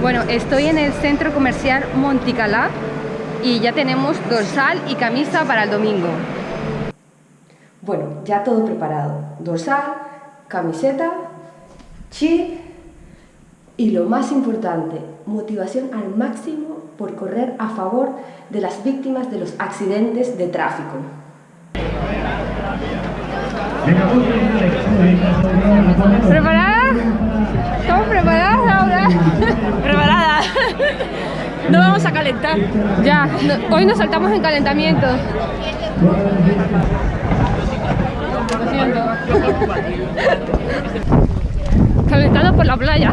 Bueno, estoy en el centro comercial Monticalá y ya tenemos dorsal y camisa para el domingo. Bueno, ya todo preparado. Dorsal, camiseta, chip y lo más importante, motivación al máximo por correr a favor de las víctimas de los accidentes de tráfico. ¿Preparada? ¿Estamos preparadas, Laura? No vamos a calentar. Ya, hoy nos saltamos en calentamiento. Lo siento. Calentando por la playa.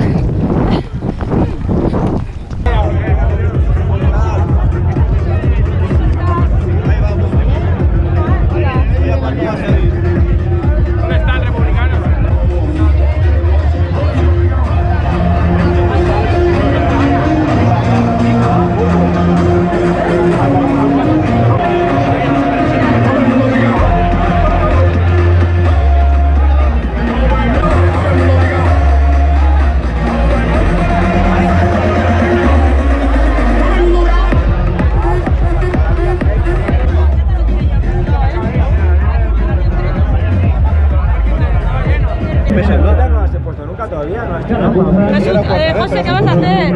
Eh, José, ¿qué vas a hacer?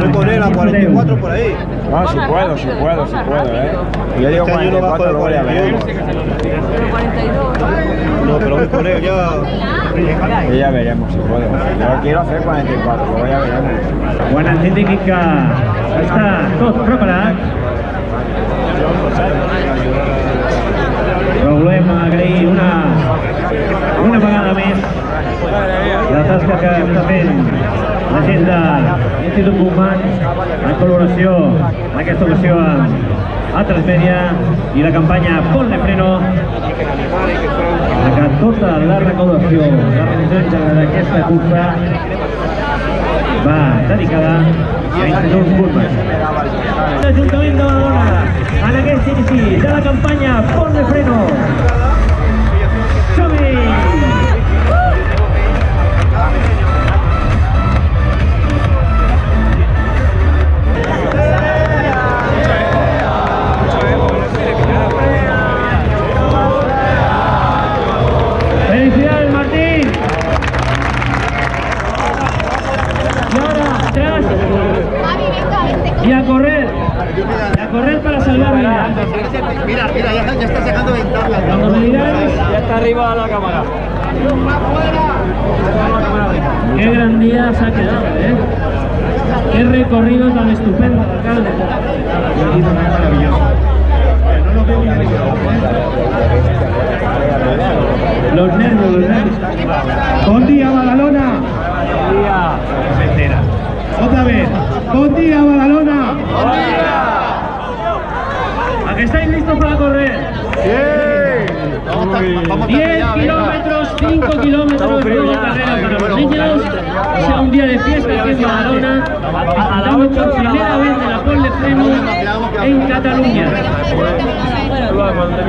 Voy con él a 44 por ahí. No, si puedo, si puedo, si puedo, ¿eh? Yo digo Este año no bajo 44, de luego ya 41. veremos. No, pero voy con él ya. Y ya veremos si puedo. Yo quiero hacer 44, luego ya veremos. Bona científica està tot preparat. Però volem agrair una, una vegada més la tasca que està fent la gent de l'Institut Buchmann en col·laboració en aquesta ocasió amb Altres Media i la campanya Ponle Freno que tota la recaudació la realització d'aquesta cursa va dedicada a l'Institut Buchmann. L'Ajuntament de Badalona, en aquest inici de la campanya Pont de Freno. Mira, mira, ya, ya está sacando ventanas. Cuando me digáis, Ya está arriba la cámara. qué gran día se ha quedado, ¿eh? Qué recorrido tan estupendo, alcalde. Los nervios, los nervios. Buen día, Badalona. Entera. Otra vez. Buen día, Badalona. ¿A que estáis listos para correr? Vamos 10 kilómetros, 5 kilómetros de carrera para los niños. Sea un día de fiesta aquí en Badalona, disfrutando por primera vez de la pole de freno en Cataluña.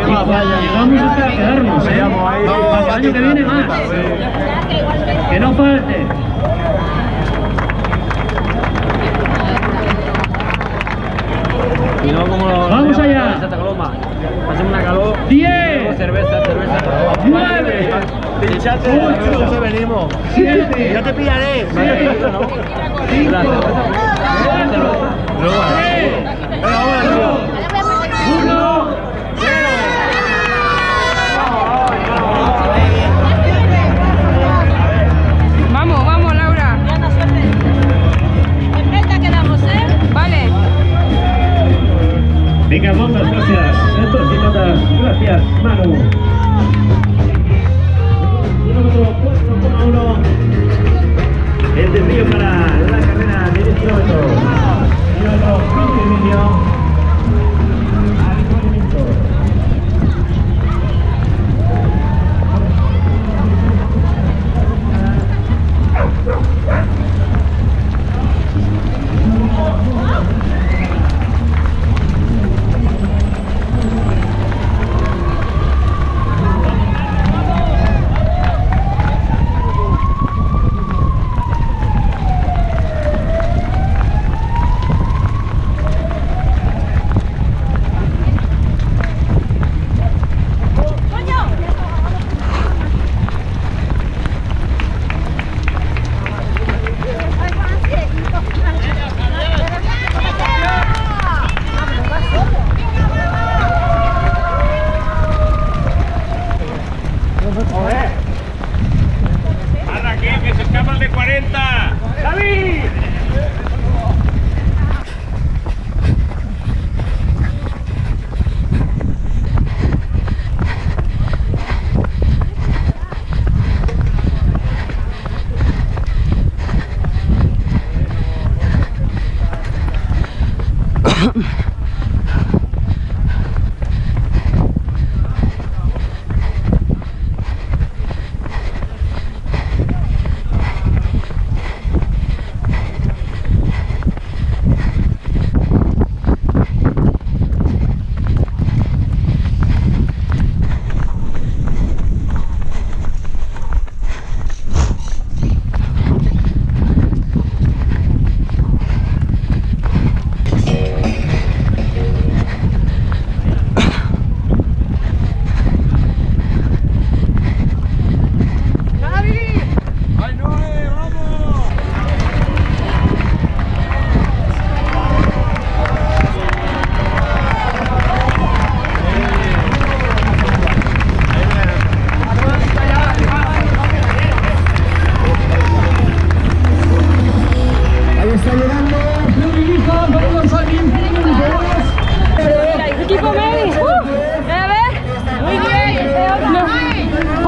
Y cuando llegamos hasta quedarnos, ¿eh? Para el año que viene más. Que no falte. Vamos allá. Hacemos una calor. 10, Cerveza, cerveza. 9, Pinchate, Ocho. venimos. 7, Ya te pillaré. 5, Luego, 3, Venga, vamos arriba. 1. Vamos, vamos, Laura. Enfrente quedamos, ¿eh? Vale. Venga, muchas gracias. や、まあ、あ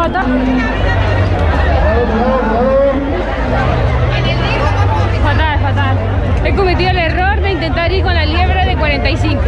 Fatal, fatal. He cometido el error de intentar ir con la liebre de 45.